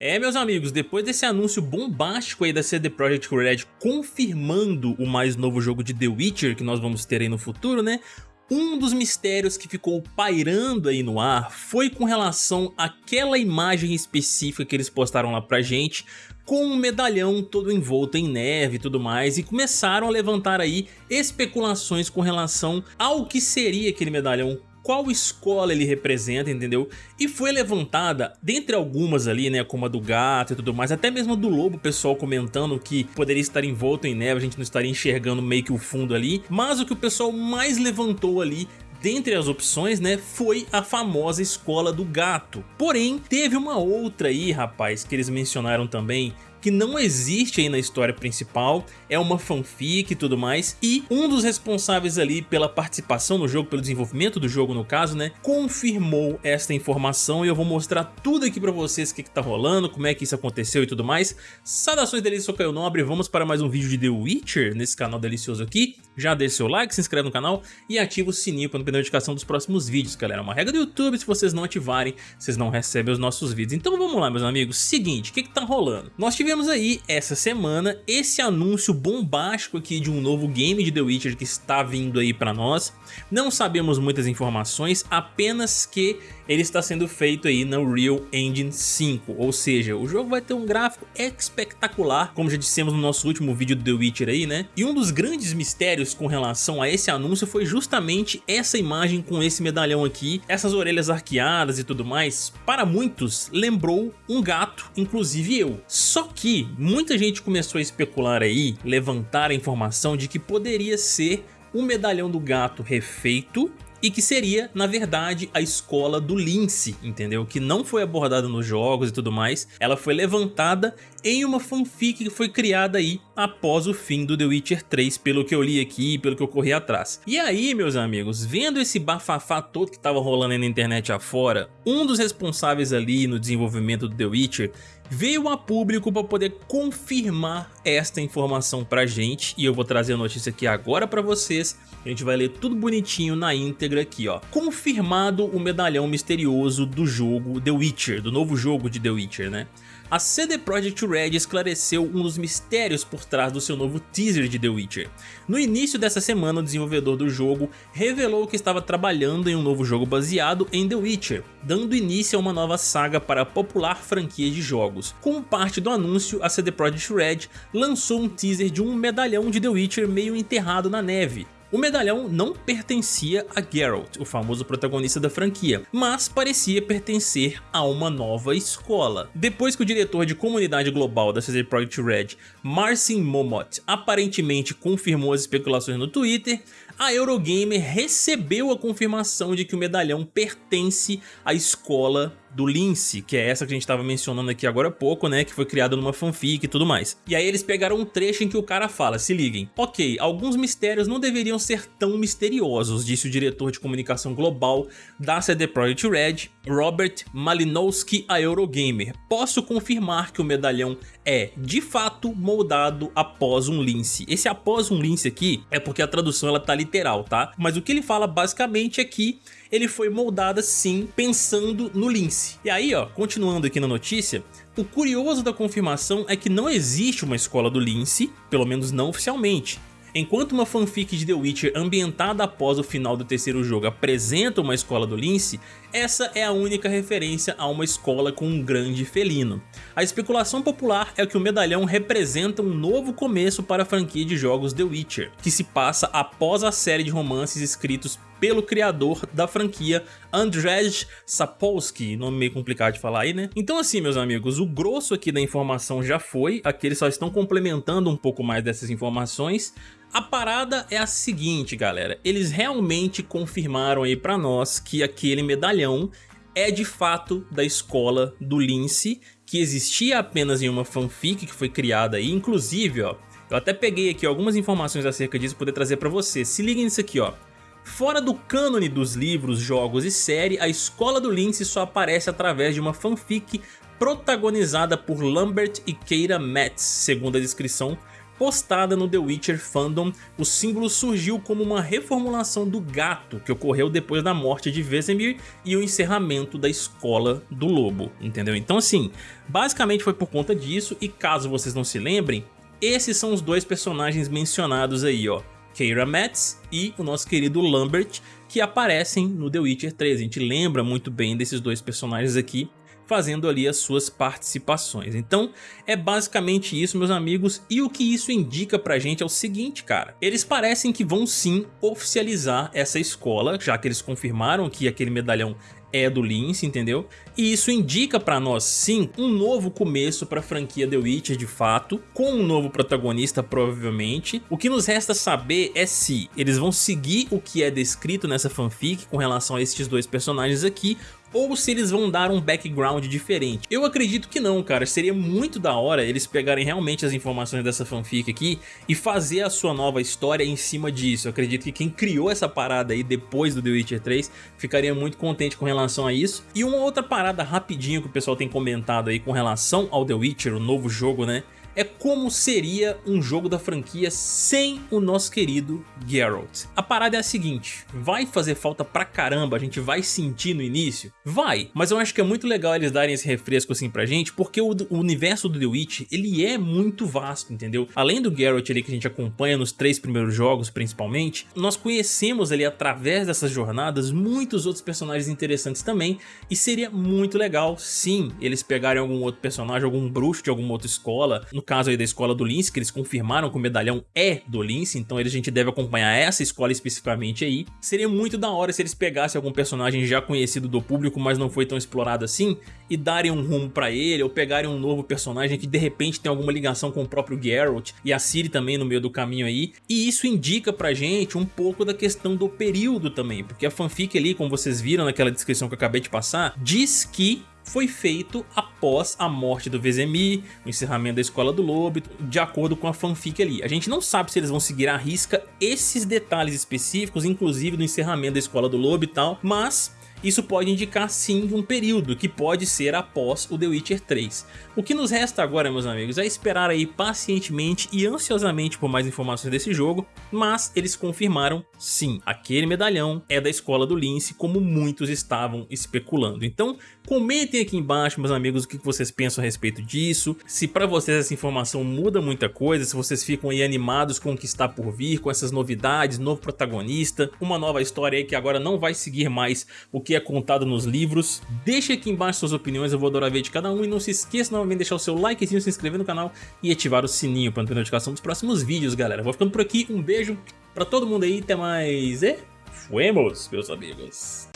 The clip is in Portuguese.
É, meus amigos, depois desse anúncio bombástico aí da CD Projekt Red confirmando o mais novo jogo de The Witcher que nós vamos ter aí no futuro, né? Um dos mistérios que ficou pairando aí no ar foi com relação àquela imagem específica que eles postaram lá pra gente com um medalhão todo envolto em neve e tudo mais e começaram a levantar aí especulações com relação ao que seria aquele medalhão qual escola ele representa, entendeu? E foi levantada, dentre algumas ali, né, como a do gato e tudo mais, até mesmo do lobo, o pessoal comentando que poderia estar envolto em neve, a gente não estaria enxergando meio que o fundo ali, mas o que o pessoal mais levantou ali dentre as opções, né, foi a famosa escola do gato. Porém, teve uma outra aí, rapaz, que eles mencionaram também, que não existe aí na história principal, é uma fanfic e tudo mais, e um dos responsáveis ali pela participação no jogo, pelo desenvolvimento do jogo no caso, né, confirmou esta informação e eu vou mostrar tudo aqui pra vocês o que, que tá rolando, como é que isso aconteceu e tudo mais. Saudações delícias, sou Caio Nobre, vamos para mais um vídeo de The Witcher nesse canal delicioso aqui. Já deixa seu like, se inscreve no canal e ativa o sininho para não perder a notificação dos próximos vídeos, galera. É uma regra do YouTube, se vocês não ativarem, vocês não recebem os nossos vídeos. Então vamos lá, meus amigos. Seguinte, o que que tá rolando? Nós tivemos tivemos aí essa semana esse anúncio bombástico aqui de um novo game de The Witcher que está vindo aí para nós. Não sabemos muitas informações, apenas que ele está sendo feito aí na Real Engine 5, ou seja, o jogo vai ter um gráfico espetacular, como já dissemos no nosso último vídeo do The Witcher aí, né? E um dos grandes mistérios com relação a esse anúncio foi justamente essa imagem com esse medalhão aqui, essas orelhas arqueadas e tudo mais, para muitos lembrou um gato, inclusive eu. Só que muita gente começou a especular aí, levantar a informação de que poderia ser o medalhão do gato refeito e que seria, na verdade, a escola do Lince, entendeu? Que não foi abordada nos jogos e tudo mais, ela foi levantada em uma fanfic que foi criada aí após o fim do The Witcher 3, pelo que eu li aqui e pelo que eu corri atrás. E aí, meus amigos, vendo esse bafafá todo que tava rolando aí na internet afora, um dos responsáveis ali no desenvolvimento do The Witcher veio a público para poder confirmar esta informação pra gente e eu vou trazer a notícia aqui agora para vocês a gente vai ler tudo bonitinho na íntegra aqui, ó. Confirmado o medalhão misterioso do jogo The Witcher, do novo jogo de The Witcher, né? A CD Projekt Red esclareceu um dos mistérios por trás do seu novo teaser de The Witcher. No início dessa semana, o desenvolvedor do jogo revelou que estava trabalhando em um novo jogo baseado em The Witcher, dando início a uma nova saga para a popular franquia de jogos. Como parte do anúncio, a CD Projekt Red lançou um teaser de um medalhão de The Witcher meio enterrado na neve, o medalhão não pertencia a Geralt, o famoso protagonista da franquia, mas parecia pertencer a uma nova escola. Depois que o diretor de comunidade global da CD Projekt Red, Marcin Momot, aparentemente confirmou as especulações no Twitter, a Eurogamer recebeu a confirmação de que o medalhão pertence à escola do Lince, que é essa que a gente estava mencionando aqui agora há pouco, né, que foi criada numa fanfic e tudo mais. E aí eles pegaram um trecho em que o cara fala, se liguem, ok, alguns mistérios não deveriam ser tão misteriosos, disse o diretor de comunicação global da CD Projekt Red, Robert Malinowski a Eurogamer. Posso confirmar que o medalhão é, de fato, moldado após um lince. Esse após um lince aqui é porque a tradução ela tá literal, tá? Mas o que ele fala basicamente é que ele foi moldado sim pensando no lince. E aí ó, continuando aqui na notícia, o curioso da confirmação é que não existe uma escola do lince, pelo menos não oficialmente. Enquanto uma fanfic de The Witcher ambientada após o final do terceiro jogo apresenta uma escola do Lince, essa é a única referência a uma escola com um grande felino. A especulação popular é que o medalhão representa um novo começo para a franquia de jogos The Witcher, que se passa após a série de romances escritos pelo criador da franquia Andrzej Sapolsky, nome meio complicado de falar aí, né? Então assim, meus amigos, o grosso aqui da informação já foi, aqui eles só estão complementando um pouco mais dessas informações, a parada é a seguinte, galera, eles realmente confirmaram aí pra nós que aquele medalhão é de fato da escola do Lince, que existia apenas em uma fanfic que foi criada aí, inclusive, ó, eu até peguei aqui algumas informações acerca disso para poder trazer pra você, se liguem nisso aqui, ó. Fora do cânone dos livros, jogos e série, a Escola do Lince só aparece através de uma fanfic protagonizada por Lambert e Keira Metz, segundo a descrição postada no The Witcher Fandom, o símbolo surgiu como uma reformulação do gato que ocorreu depois da morte de Vesemir e o encerramento da Escola do Lobo, entendeu? Então assim, basicamente foi por conta disso e caso vocês não se lembrem, esses são os dois personagens mencionados aí, ó. Keira Metz e o nosso querido Lambert, que aparecem no The Witcher 3. A gente lembra muito bem desses dois personagens aqui, fazendo ali as suas participações. Então é basicamente isso meus amigos e o que isso indica pra gente é o seguinte cara, eles parecem que vão sim oficializar essa escola, já que eles confirmaram que aquele medalhão é do Lince, entendeu? E isso indica pra nós, sim, um novo começo pra franquia The Witcher de fato, com um novo protagonista provavelmente. O que nos resta saber é se eles vão seguir o que é descrito nessa fanfic com relação a esses dois personagens aqui, ou se eles vão dar um background diferente. Eu acredito que não, cara. Seria muito da hora eles pegarem realmente as informações dessa fanfic aqui e fazer a sua nova história em cima disso. Eu acredito que quem criou essa parada aí depois do The Witcher 3 ficaria muito contente com relação a isso. E uma outra parada rapidinho que o pessoal tem comentado aí com relação ao The Witcher, o novo jogo, né? É como seria um jogo da franquia sem o nosso querido Geralt. A parada é a seguinte, vai fazer falta pra caramba, a gente vai sentir no início? Vai, mas eu acho que é muito legal eles darem esse refresco assim pra gente, porque o, o universo do The Witch, ele é muito vasto, entendeu? Além do Geralt ali que a gente acompanha nos três primeiros jogos principalmente, nós conhecemos ali através dessas jornadas muitos outros personagens interessantes também, e seria muito legal, sim, eles pegarem algum outro personagem, algum bruxo de alguma outra escola, no caso aí da escola do Lince, que eles confirmaram que o medalhão é do Lince, então a gente deve acompanhar essa escola especificamente aí. Seria muito da hora se eles pegassem algum personagem já conhecido do público, mas não foi tão explorado assim, e darem um rumo pra ele, ou pegarem um novo personagem que de repente tem alguma ligação com o próprio Geralt, e a Ciri também no meio do caminho aí, e isso indica pra gente um pouco da questão do período também, porque a fanfic ali, como vocês viram naquela descrição que eu acabei de passar, diz que foi feito após a morte do Vezemir, o encerramento da Escola do Lobo, de acordo com a fanfic ali. A gente não sabe se eles vão seguir à risca esses detalhes específicos, inclusive do encerramento da Escola do Lobo e tal, mas isso pode indicar sim um período, que pode ser após o The Witcher 3. O que nos resta agora, meus amigos, é esperar aí pacientemente e ansiosamente por mais informações desse jogo, mas eles confirmaram sim, aquele medalhão é da escola do Lince, como muitos estavam especulando. Então, comentem aqui embaixo, meus amigos, o que vocês pensam a respeito disso, se para vocês essa informação muda muita coisa, se vocês ficam aí animados com o que está por vir, com essas novidades, novo protagonista, uma nova história aí que agora não vai seguir mais o que é contado nos livros. Deixe aqui embaixo suas opiniões, eu vou adorar ver de cada um. E não se esqueça novamente de deixar o seu likezinho, se inscrever no canal e ativar o sininho para não ter notificação dos próximos vídeos, galera. Vou ficando por aqui, um beijo pra todo mundo aí, até mais e... Fuemos, meus amigos!